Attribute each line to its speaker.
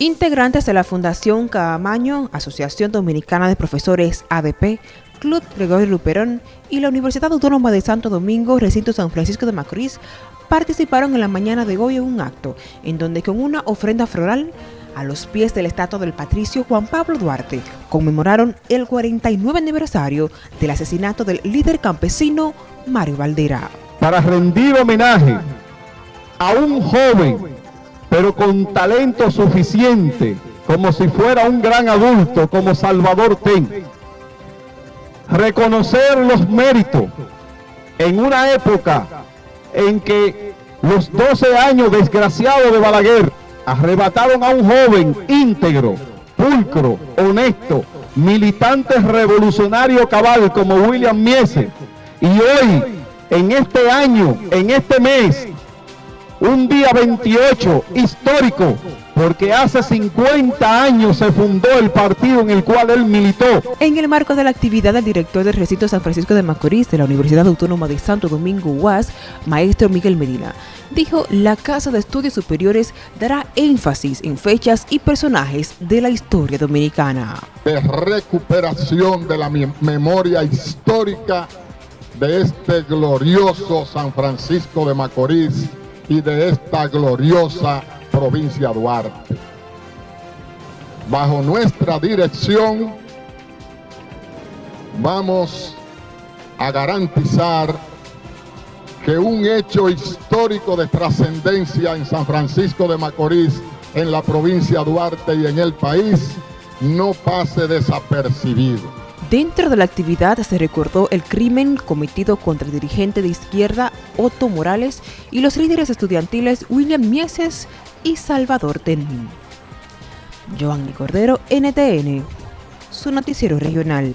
Speaker 1: Integrantes de la Fundación Camaño, Asociación Dominicana de Profesores ADP, Club Gregorio Luperón y la Universidad Autónoma de Santo Domingo, recinto San Francisco de Macorís, participaron en la mañana de hoy en un acto en donde con una ofrenda floral a los pies del estatua del patricio Juan Pablo Duarte conmemoraron el 49 aniversario del asesinato del líder campesino Mario Valdera.
Speaker 2: Para rendir homenaje a un joven pero con talento suficiente, como si fuera un gran adulto, como Salvador Ten. Reconocer los méritos en una época en que los 12 años desgraciados de Balaguer arrebataron a un joven íntegro, pulcro, honesto, militante revolucionario cabal como William Miese. Y hoy, en este año, en este mes, un día 28 histórico, porque hace 50 años se fundó el partido en el cual él militó.
Speaker 1: En el marco de la actividad del director del recinto San Francisco de Macorís de la Universidad Autónoma de Santo Domingo UAS, maestro Miguel Medina, dijo la Casa de Estudios Superiores dará énfasis en fechas y personajes de la historia dominicana.
Speaker 3: De recuperación de la memoria histórica de este glorioso San Francisco de Macorís y de esta gloriosa provincia Duarte. Bajo nuestra dirección vamos a garantizar que un hecho histórico de trascendencia en San Francisco de Macorís, en la provincia Duarte y en el país, no pase desapercibido.
Speaker 1: Dentro de la actividad se recordó el crimen cometido contra el dirigente de izquierda Otto Morales y los líderes estudiantiles William Mieses y Salvador Ten. Joanny Cordero, NTN, su noticiero regional.